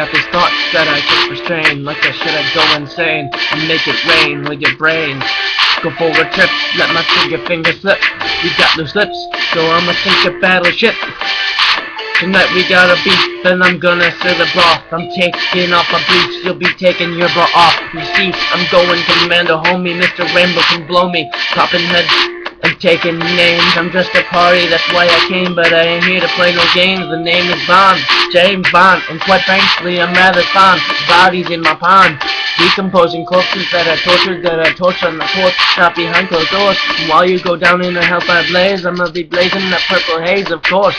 got these thoughts that I can't restrain Like I should I go insane and make it rain with your brain? Go for a trip, let my finger finger slip. You got loose lips, so I'ma sink your battleship. Tonight we got a beat, then I'm gonna serve the broth. I'm taking off my boots, you'll be taking your bra off. You see, I'm going commando, homie Mr. Rainbow can blow me. Popping heads and taking names I'm just a party, that's why I came But I ain't here to play no games The name is Bond, James Bond And quite frankly, I'm rather fond Bodies in my pond Decomposing corpses that are tortured, that are tortured on the porch, not behind closed doors. And while you go down in a hellfire blaze, I'm gonna be blazing that purple haze, of course.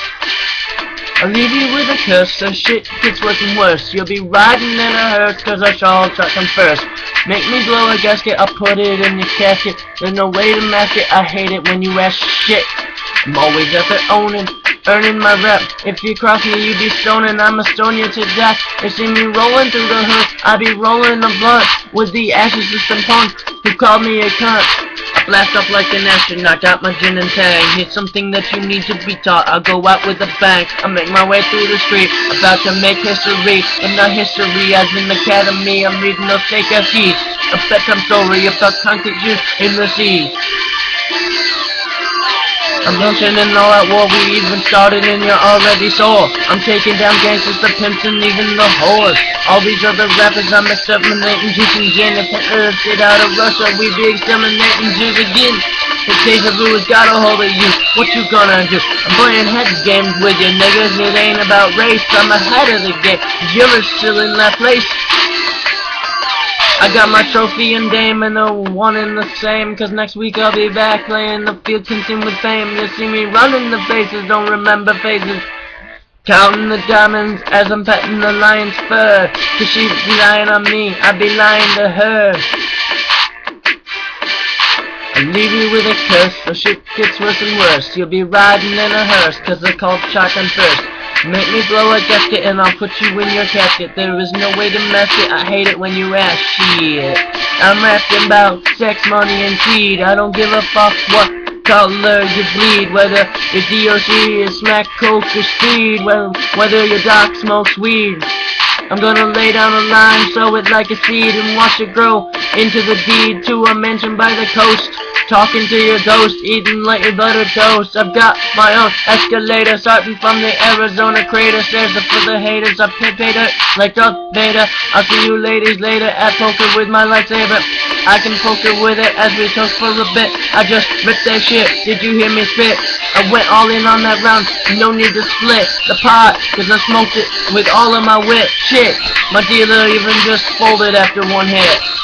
I'll leave you with a curse, so shit gets worse and worse. You'll be riding in a hearse, cause I shall truck come first. Make me blow a gasket, I'll put it in your casket. There's no way to mask it, I hate it when you ask shit. I'm always after owning, earning my rep. If you cross me, you be stoning, I'ma stone you to death. They see me rolling through the hood, I be rolling a blunt with the ashes of some punk who called me a cunt. Blast off like an astronaut, got my gin and tang. Here's something that you need to be taught. I'll go out with a bang. I make my way through the street, about to make history. And not history as in academy. I'm reading those fake sheets. A bedtime story about concrete juice in the sea. I'm mentioning all that war we even started and you're already sore. I'm taking down gangsters, the pimps, and even the whores. All these other rappers I'm exterminating, juicing gin. If Earth get out of Russia, we be exterminating Jews again. The deja vu has got a hold of you. What you gonna do? I'm playing heads games with you niggas. It ain't about race. I'm ahead of the game. You're still in that place. I got my trophy and dame and the one and the same. Cause next week I'll be back playing the field consumed with fame. You'll see me running the faces, don't remember faces. Counting the diamonds as I'm petting the lion's fur. Cause she's lying on me, I be lying to her. I leave you with a curse, so shit gets worse and worse. You'll be riding in a hearse, cause they're called shotgun first Make me blow a gasket and I'll put you in your casket There is no way to mask it, I hate it when you ask shit. I'm rapping about sex, money, and greed. I don't give a fuck what color you bleed Whether your DOC is smack, coke, or speed. Well, Whether your doc smokes weed. I'm gonna lay down a line, sow it like a seed And watch it grow into the deed To a mansion by the coast Talking to your ghost, eating like a butter toast. I've got my own escalator, starting from the Arizona crater. Stairs up for the haters, I pay Vader like Darth Vader. I'll see you ladies later at poker with my lightsaber. I can poker with it as we toast for a bit. I just ripped that shit, did you hear me spit? I went all in on that round, no need to split the pot, cause I smoked it with all of my wit. Shit, my dealer even just folded after one hit.